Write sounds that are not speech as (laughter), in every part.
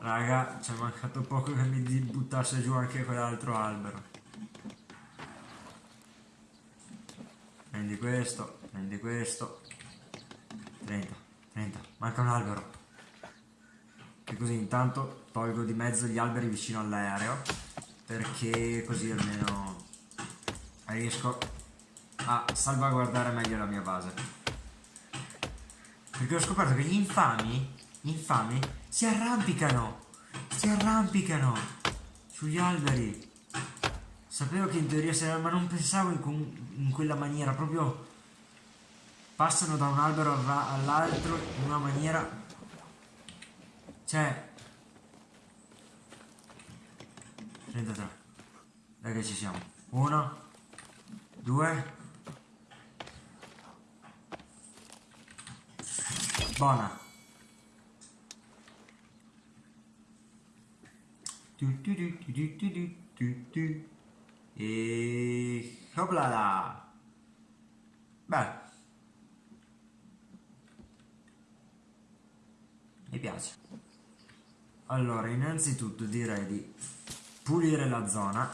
raga ci è mancato poco che mi buttasse giù anche quell'altro albero. Prendi questo prendi questo. 30 30 manca un albero. E così intanto tolgo di mezzo gli alberi vicino all'aereo perché così almeno riesco a salvaguardare meglio la mia base. Perché ho scoperto che gli infami infami si arrampicano si arrampicano sugli alberi sapevo che in teoria si ma non pensavo in, in quella maniera proprio passano da un albero all'altro in una maniera cioè 33 dai che ci siamo 1 2 Buona. E hoplala. Beh. Mi piace. Allora, innanzitutto direi di pulire la zona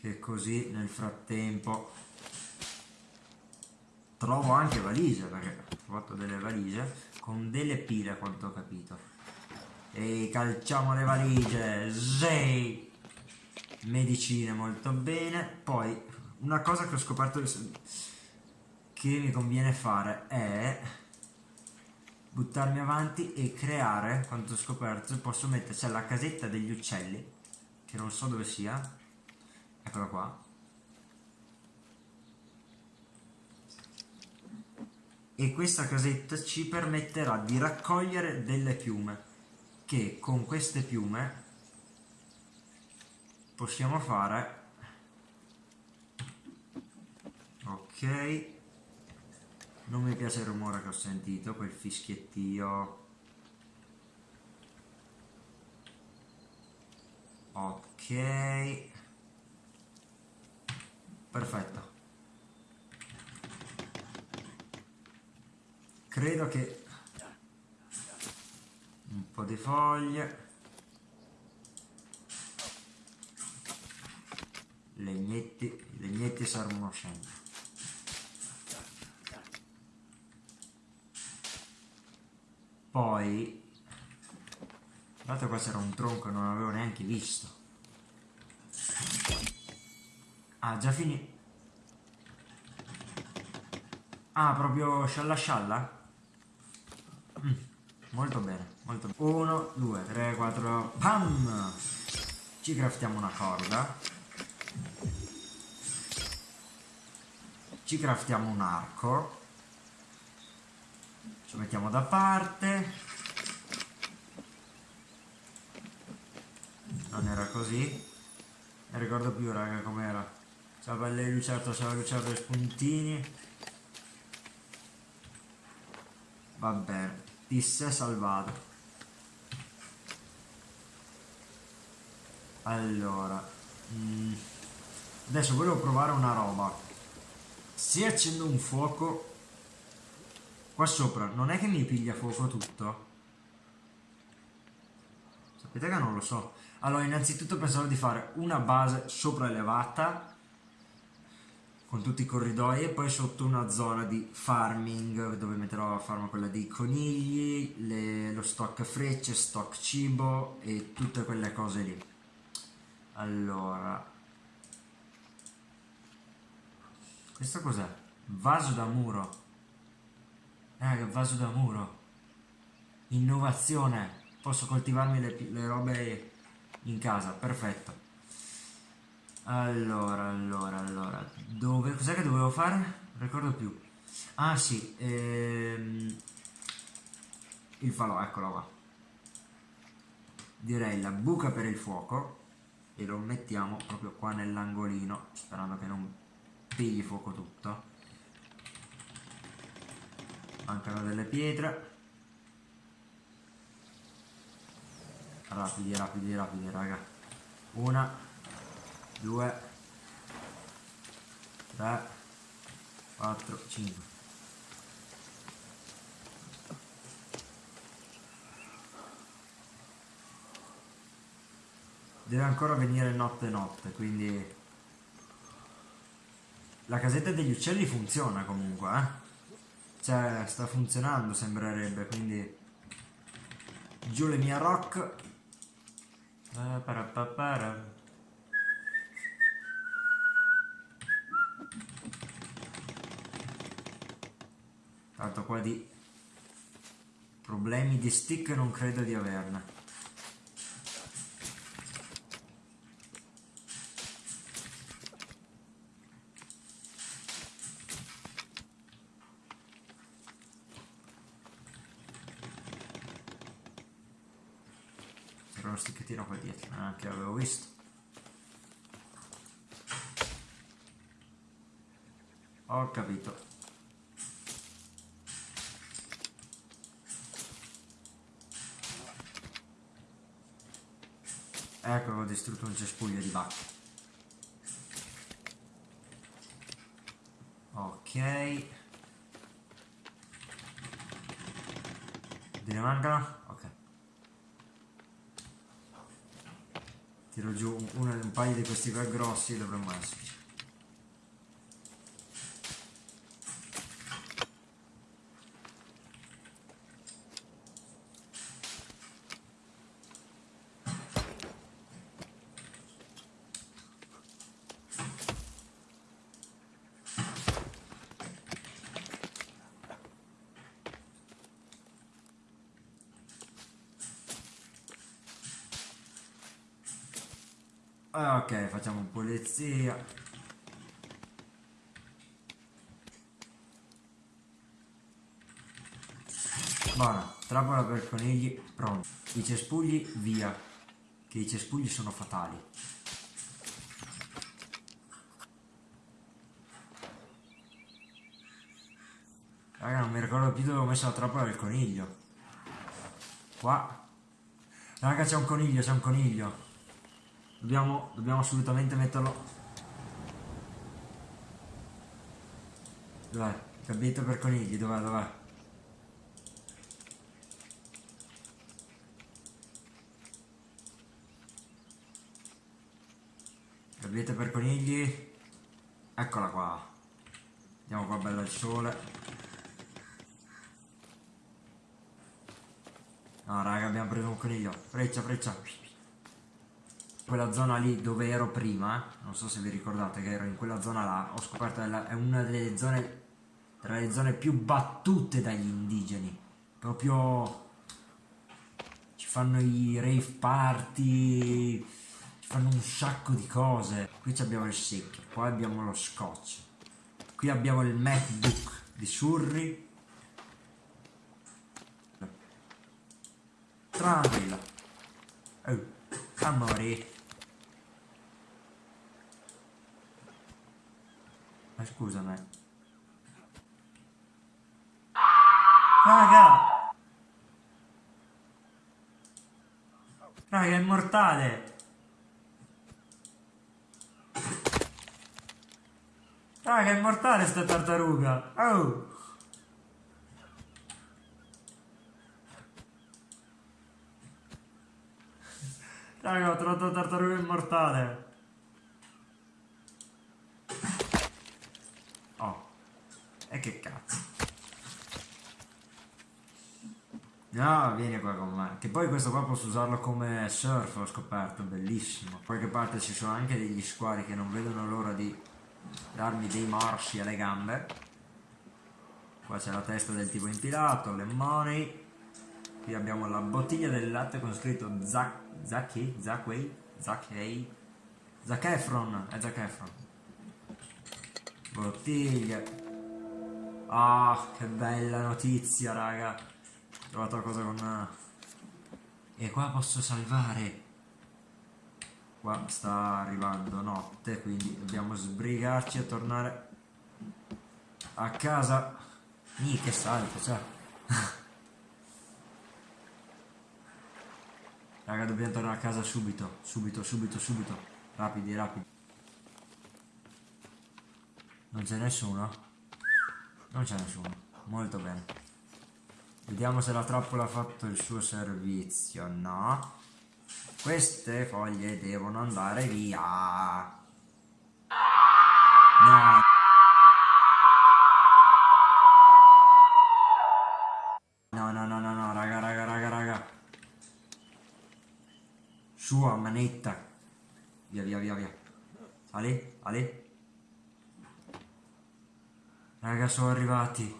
che così nel frattempo trovo anche valigie perché ho trovato delle valigie con delle pile a quanto ho capito. E calciamo le valigie. Sì. medicine molto bene. Poi una cosa che ho scoperto che mi conviene fare è buttarmi avanti e creare quanto ho scoperto posso metterci la casetta degli uccelli che non so dove sia. Eccola qua e questa casetta ci permetterà di raccogliere delle piume che con queste piume possiamo fare ok non mi piace il rumore che ho sentito quel fischiettio. Ok. Perfetto credo che un po' di foglie legnetti legnetti servono sempre poi guardate qua c'era un tronco non avevo neanche visto Ah, già finito. Ah, proprio scialla scialla? Molto bene, molto bene. 1, 2, 3, 4, pam! Ci craftiamo una corda. Ci craftiamo un arco. Ci mettiamo da parte. Non era così. Non ricordo più, raga, com'era. Ciao belle lucerto, ciao lucerto e spuntini. Va sei salvato. Allora, mm, adesso volevo provare una roba. Se accendo un fuoco qua sopra, non è che mi piglia fuoco tutto? Sapete che non lo so. Allora, innanzitutto pensavo di fare una base sopra elevata con tutti i corridoi e poi sotto una zona di farming dove metterò a farma quella dei conigli, le, lo stock frecce, stock cibo e tutte quelle cose lì. Allora, questo cos'è? Vaso da muro. Eh, vaso da muro. Innovazione. Posso coltivarmi le, le robe in casa, perfetto. Allora, allora, allora. Dove... Cos'è che dovevo fare? Non ricordo più. Ah sì, ehm... il falò, eccolo qua. Direi la buca per il fuoco e lo mettiamo proprio qua nell'angolino, sperando che non pigli fuoco tutto. Mancano delle pietre. Rapidi, rapidi, rapidi, raga. Una, due, tre, quattro, cinque. Deve ancora venire notte notte, quindi... La casetta degli uccelli funziona comunque, eh? Cioè, sta funzionando, sembrerebbe, quindi... Giù le mie rock. Tanto qua di problemi di stick non credo di averne. uno sticchettino qua dietro, neanche l'avevo visto. Ho capito. Ecco ho distrutto un cespuglio di vacche. Ok. Ne mancano? tiro giù un, un paio di questi qua grossi dovremmo esserci Ah, ok, facciamo pulizia. Buona, trappola per conigli, pronto. I cespugli via, che i cespugli sono fatali. Raga, non mi ricordo più dove ho messo la trappola del coniglio. Qua. Raga, c'è un coniglio, c'è un coniglio. Dobbiamo, dobbiamo assolutamente metterlo. Dov'è? Gabinetto per conigli, dov'è? Dov'è? Gabinetto per conigli. Eccola qua. Andiamo qua bella al sole. No raga abbiamo preso un coniglio. Freccia, freccia quella zona lì dove ero prima, non so se vi ricordate che ero in quella zona là, ho scoperto che è una delle zone, tra le zone più battute dagli indigeni. Proprio ci fanno i rave party, ci fanno un sacco di cose. Qui abbiamo il secchio, poi abbiamo lo scotch. Qui abbiamo il MacBook di Surrey. Tranquilla. Oh, amore. Ma scusami. Raga! Raga, è mortale! Raga, è mortale sta tartaruga! Oh! Raga, ho trovato tartaruga immortale! E che cazzo. No, vieni qua con me. Che poi questo qua posso usarlo come surf, ho scoperto, bellissimo. Da qualche parte ci sono anche degli squali che non vedono l'ora di darmi dei morsi alle gambe. Qua c'è la testa del tipo impilato, le money. Qui abbiamo la bottiglia del latte con scritto Zaki, Zaki, Zakway, Zakei, Zac Efron, è Zac Efron. Bottiglia. Ah, che bella notizia, raga. Ho trovato la cosa con... E qua posso salvare. Qua sta arrivando notte, quindi dobbiamo sbrigarci a tornare a casa. Ih, che salto, cioè. (laughs) Raga, dobbiamo tornare a casa subito, subito, subito, subito. Rapidi, rapidi. Non c'è nessuno? Non c'è nessuno. Molto bene. Vediamo se la trappola ha fatto il suo servizio. No. Queste foglie devono andare via. No. No, no, no, raga, raga, raga, raga. Sua manetta. Via, via, via, via. Ale, Ale. Raga, sono arrivati.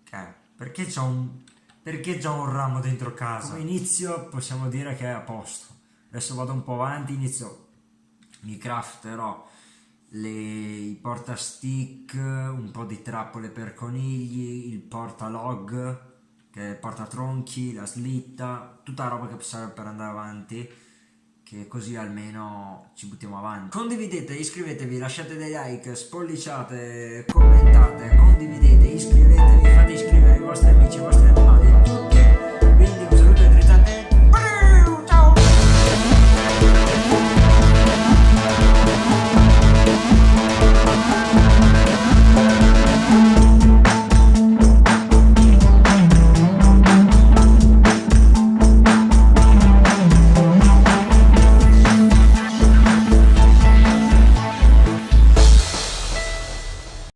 Ok, perché c'ho un... Perché c'ho un ramo dentro casa? Come inizio possiamo dire che è a posto. Adesso vado un po' avanti, inizio... Mi crafterò le, i portastick, un po' di trappole per conigli, il portalog, che è il portatronchi, la slitta, tutta roba che serve per andare avanti, che così almeno ci buttiamo avanti. Condividete, iscrivetevi, lasciate dei like, spolliciate, commentate, condividete, iscrivetevi, fate iscrivere i vostri amici, i vostri animali,